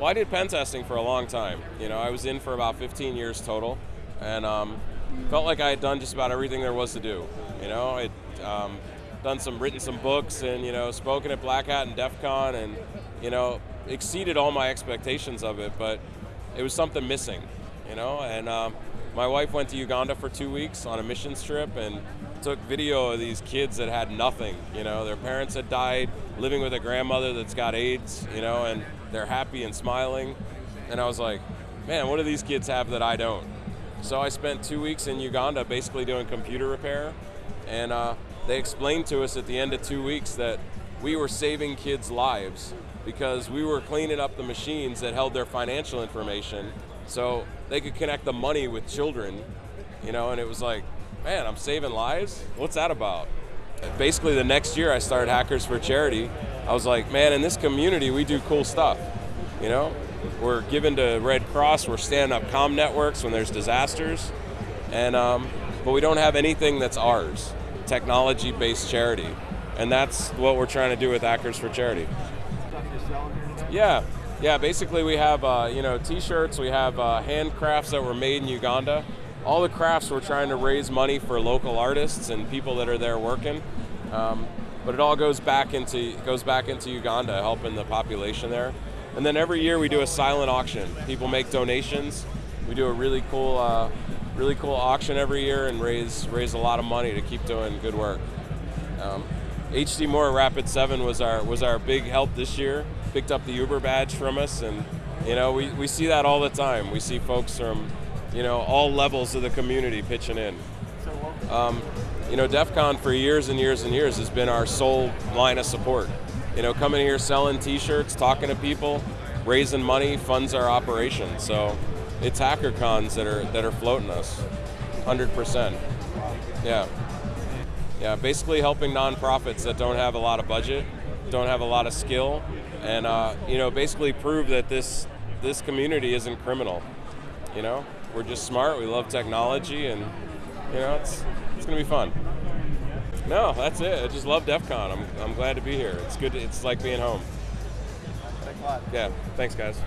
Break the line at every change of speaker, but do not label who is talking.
Well, I did pen testing for a long time. You know, I was in for about 15 years total, and um, felt like I had done just about everything there was to do. You know, I'd um, done some, written some books, and you know, spoken at Black Hat and DEF CON, and you know, exceeded all my expectations of it. But it was something missing. You know, and um, my wife went to Uganda for two weeks on a missions trip, and took video of these kids that had nothing. You know, their parents had died, living with a grandmother that's got AIDS. You know, and they're happy and smiling. And I was like, man, what do these kids have that I don't? So I spent two weeks in Uganda basically doing computer repair. And uh, they explained to us at the end of two weeks that we were saving kids' lives because we were cleaning up the machines that held their financial information so they could connect the money with children, you know, and it was like, man, I'm saving lives? What's that about? Basically, the next year I started Hackers for Charity. I was like, man, in this community, we do cool stuff. You know, we're given to Red Cross, we're standing up com networks when there's disasters, and um, but we don't have anything that's ours, technology-based charity, and that's what we're trying to do with Hackers for Charity. Yeah, yeah. Basically, we have uh, you know T-shirts, we have uh, handcrafts that were made in Uganda all the crafts we're trying to raise money for local artists and people that are there working. Um, but it all goes back into goes back into Uganda, helping the population there. And then every year we do a silent auction. People make donations. We do a really cool, uh, really cool auction every year and raise raise a lot of money to keep doing good work. Um, HD Moore Rapid Seven was our was our big help this year. Picked up the Uber badge from us, and you know we, we see that all the time. We see folks from you know, all levels of the community pitching in. Um, you know, DEF CON for years and years and years has been our sole line of support. You know, coming here selling t-shirts, talking to people, raising money funds our operation. So it's hacker cons that are that are floating us, 100%. Yeah. Yeah, basically helping nonprofits that don't have a lot of budget, don't have a lot of skill, and uh, you know, basically prove that this this community isn't criminal. You know, we're just smart. We love technology, and you know, it's it's gonna be fun. No, that's it. I just love DEF CON. I'm I'm glad to be here. It's good. To, it's like being home.
Thanks a lot.
Yeah. Thanks, guys.